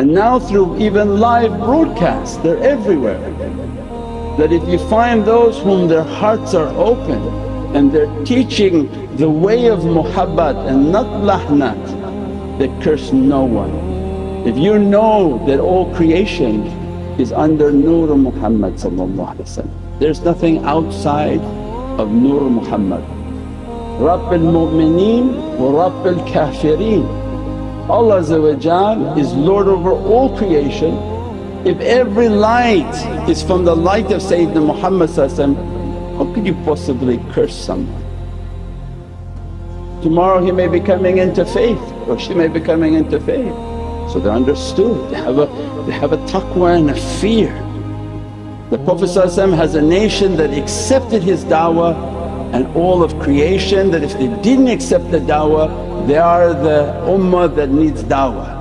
And now through even live broadcasts they're everywhere. That if you find those whom their hearts are open and they're teaching the way of muhabbat and not lahnat, they curse no one. If you know that all creation is under Nur Muhammad there's nothing outside of Nur Muhammad. Rabbil mu'mineen wa Allah is Lord over all creation. If every light is from the light of Sayyidina Muhammad how could you possibly curse someone? Tomorrow he may be coming into faith or she may be coming into faith. So they're understood, they have a, they have a taqwa and a fear. The Prophet has a nation that accepted his da'wah and all of creation that if they didn't accept the da'wah they are the ummah that needs da'wah.